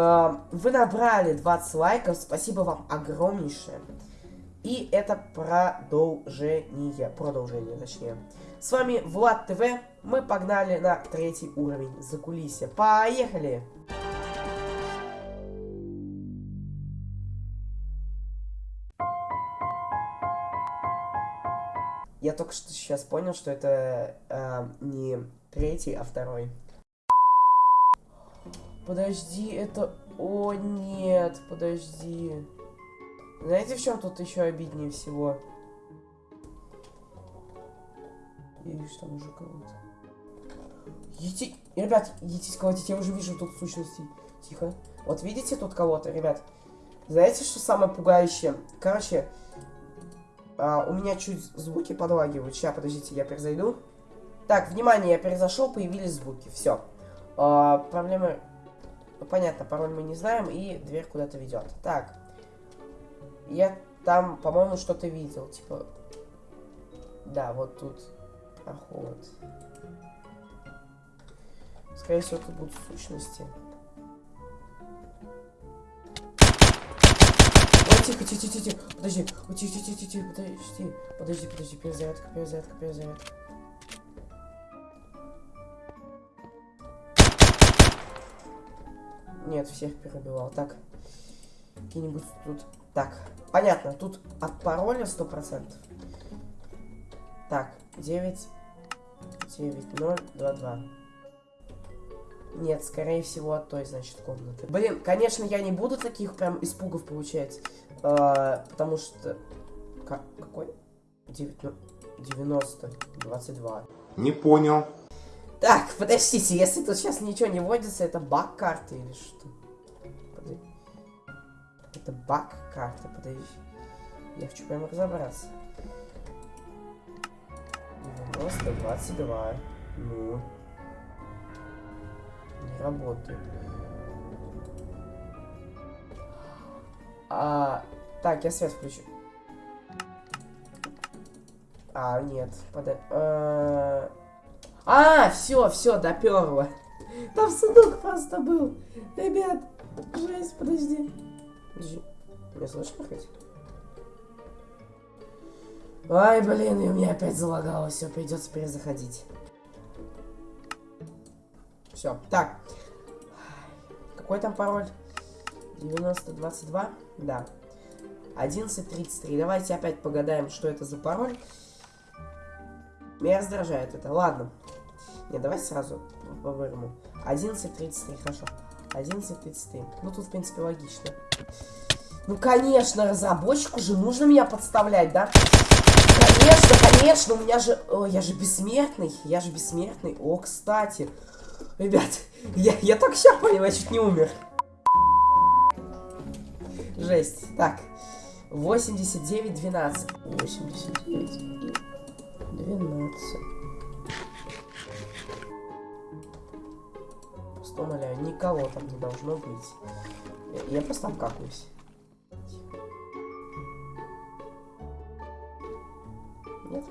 Э, вы набрали 20 лайков, спасибо вам огромнейшее. И это продолжение, продолжение точнее. С вами Влад ТВ, мы погнали на третий уровень за кулисья. Поехали! Я только что сейчас понял, что это э, не третий, а второй. Подожди, это... О, нет, подожди. Знаете, в чем тут еще обиднее всего? Я вижу там уже кого-то. Ети... Ребят, едите колотить, я уже вижу тут сущности. Тихо. Вот видите тут кого-то, ребят? Знаете, что самое пугающее? Короче, а, у меня чуть звуки подлагивают. Сейчас, подождите, я перезайду. Так, внимание, я перезашел, появились звуки. Все. А, проблемы... Ну, понятно, пароль мы не знаем, и дверь куда-то ведет. Так. Я там, по-моему, что-то видел. Типа... Да, вот тут проход. Скорее всего, это будут сущности. тихо, тихо, тихо, тихо. Подожди. Тихо, тихо, тихо, тихо, подожди. Подожди, подожди, перезарядка, перезарядка, перезарядка. Нет, всех перебивал. Так. Какие-нибудь тут... Так, понятно, тут от пароля 100%. Так, 9, 9, 0, 2, 2. Нет, скорее всего, от той, значит, комнаты. Блин, конечно, я не буду таких прям испугов получать. Э, потому что... Как, какой? 9, 90, 22. Не понял. Так, подождите, если тут сейчас ничего не вводится, это баг карты или что? Подожди. Это баг карты, подожди. Я хочу прямо разобраться. 90, 22. Ну. Не работает. А, так, я свет включу. А, нет, подай. А, а все, все, доперло. Там сундук просто был. Ребят, жесть, подожди. Подожди. Меня слышно хоть? Ай, блин, и у меня опять залагалось. Все, придется перезаходить. Все, так. Какой там пароль? 9022? Да. 11.33. Давайте опять погадаем, что это за пароль. Меня раздражает это. Ладно. Не, давайте сразу по вырому. 11.33, хорошо. 11.33. Ну, тут, в принципе, логично. Ну, конечно, разработчику же нужно меня подставлять, да? Конечно, конечно, у меня же... О, я же бессмертный, я же бессмертный. О, кстати. Ребят, я, я только сейчас понял, я чуть не умер. Жесть. Так. 89, 12. 89, никого там не должно быть. Я, я просто обкакаюсь. Нет?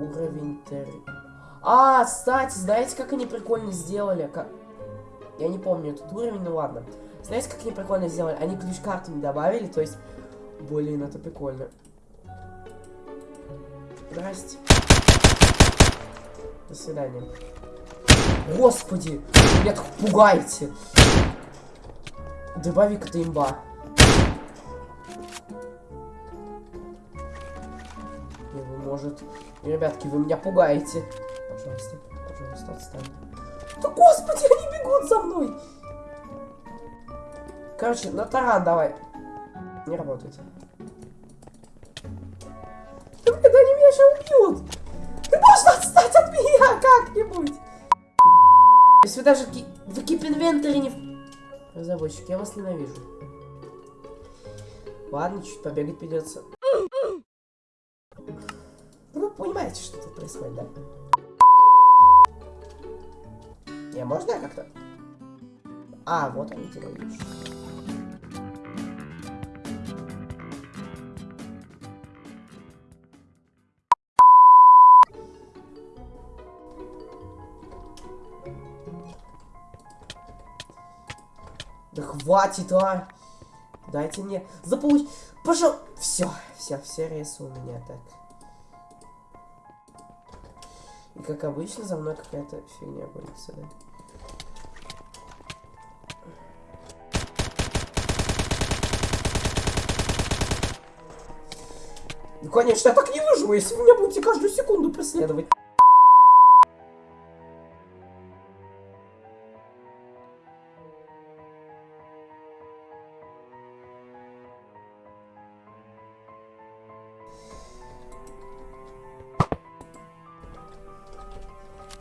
Уровень тер... А, кстати, знаете, как они прикольно сделали? Как... Я не помню этот уровень, ну ладно. Знаете, как они прикольно сделали? Они ключ-карту не добавили, то есть... Блин, это прикольно. Здрасте. До свидания. Господи, меня так пугаете. Дробовик это имба. И вы, может... Ребятки, вы меня пугаете. Пожалуйста, пожалуйста, отстань. Да господи, они бегут за мной! Короче, на таран давай. Не работает. Да блин, они меня сейчас убьют! Ты должен отстать от меня как-нибудь! Если вы даже в Keep Inventory не... Разработчик, я вас ненавижу. Ладно, чуть побегать придется. Ну, вы понимаете, что тут происходит, да? Не, можно я как-то? А, вот они тебя. Да хватит, а! Дайте мне заполучить. Пожалуйста. Все, все, все ресы у меня так. И как обычно, за мной какая-то фигня борется, да? Ну, конечно, я так не выживу, если вы меня будете каждую секунду преследовать.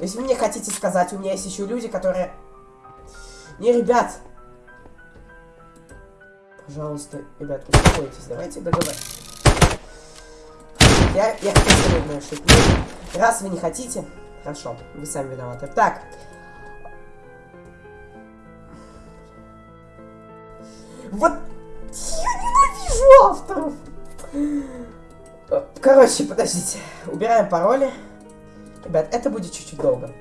Есть вы мне хотите сказать, у меня есть еще люди, которые... Не, ребят! Пожалуйста, ребят, успокойтесь, давайте договоримся. Я, я хочу сегодня шутить. Раз вы не хотите, хорошо, вы сами виноваты. Так. Вот я ненавижу авторов. Короче, подождите. Убираем пароли. Ребят, это будет чуть-чуть долго.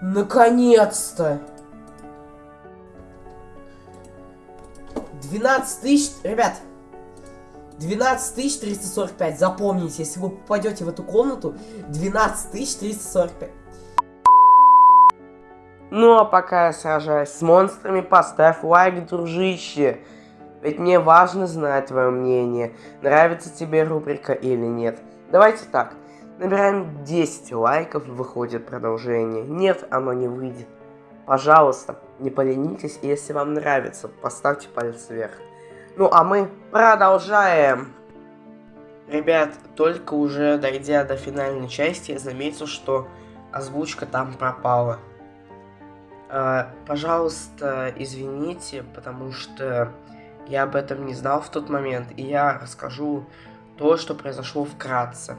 Наконец-то! 12 тысяч... Ребят, 12 тысяч 345. Запомните, если вы попадете в эту комнату, 12 тысяч 345. Ну а пока я сражаюсь с монстрами, поставь лайк, дружище. Ведь мне важно знать твое мнение, нравится тебе рубрика или нет. Давайте так, набираем 10 лайков, выходит продолжение. Нет, оно не выйдет. Пожалуйста, не поленитесь, если вам нравится, поставьте палец вверх. Ну, а мы продолжаем. Ребят, только уже дойдя до финальной части, я заметил, что озвучка там пропала. Э, пожалуйста, извините, потому что я об этом не знал в тот момент, и я расскажу то, что произошло вкратце.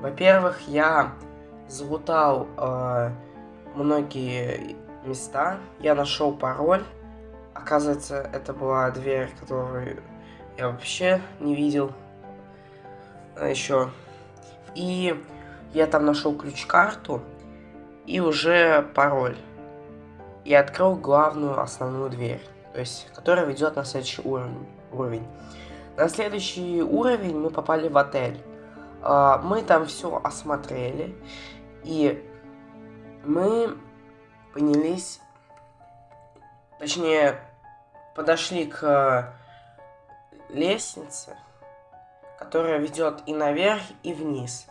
Во-первых, я залутал э, многие места. Я нашел пароль. Оказывается, это была дверь, которую я вообще не видел а еще. И я там нашел ключ-карту и уже пароль. И открыл главную основную дверь, то есть, которая ведет на следующий уровень. уровень. На следующий уровень мы попали в отель. А, мы там все осмотрели, и мы поднялись, точнее, подошли к э, лестнице, которая ведет и наверх, и вниз.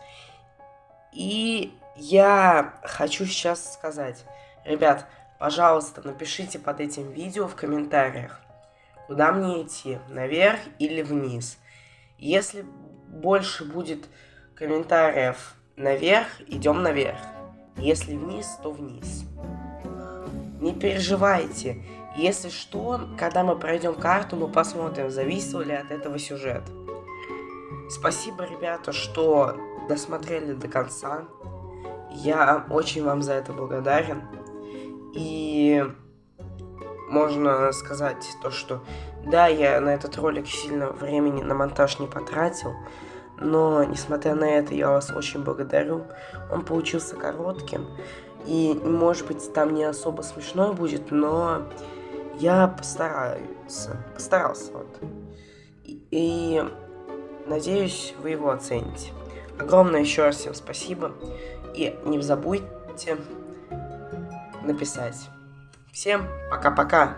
И я хочу сейчас сказать, ребят, пожалуйста, напишите под этим видео в комментариях, куда мне идти, наверх или вниз. Если больше будет комментариев наверх, идем наверх. Если вниз, то вниз. Не переживайте. Если что, когда мы пройдем карту, мы посмотрим, зависел ли от этого сюжет. Спасибо, ребята, что досмотрели до конца. Я очень вам за это благодарен. И можно сказать то, что да, я на этот ролик сильно времени на монтаж не потратил, но несмотря на это я вас очень благодарю. Он получился коротким, и, может быть, там не особо смешно будет, но я постараюсь. Постарался вот. И, и надеюсь, вы его оцените. Огромное еще раз всем спасибо. И не забудьте написать. Всем пока-пока.